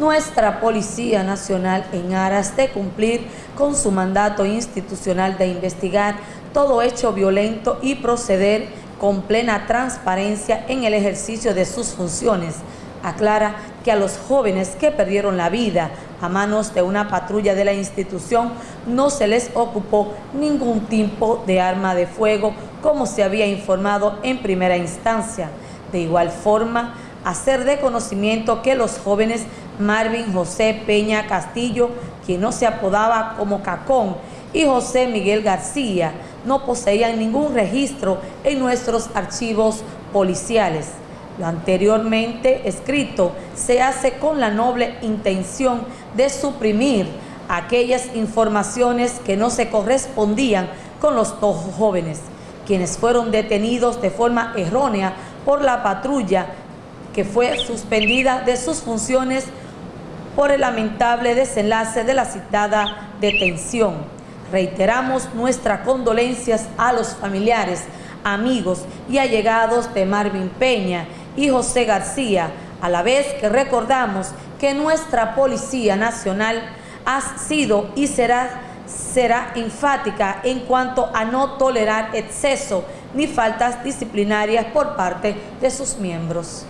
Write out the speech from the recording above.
Nuestra Policía Nacional, en aras de cumplir con su mandato institucional de investigar todo hecho violento y proceder con plena transparencia en el ejercicio de sus funciones, aclara que a los jóvenes que perdieron la vida a manos de una patrulla de la institución no se les ocupó ningún tipo de arma de fuego como se había informado en primera instancia. De igual forma, hacer de conocimiento que los jóvenes Marvin José Peña Castillo, quien no se apodaba como Cacón, y José Miguel García no poseían ningún registro en nuestros archivos policiales. Lo anteriormente escrito se hace con la noble intención de suprimir aquellas informaciones que no se correspondían con los dos jóvenes, quienes fueron detenidos de forma errónea por la patrulla que fue suspendida de sus funciones por el lamentable desenlace de la citada detención. Reiteramos nuestras condolencias a los familiares, amigos y allegados de Marvin Peña y José García, a la vez que recordamos que nuestra Policía Nacional ha sido y será, será enfática en cuanto a no tolerar exceso ni faltas disciplinarias por parte de sus miembros.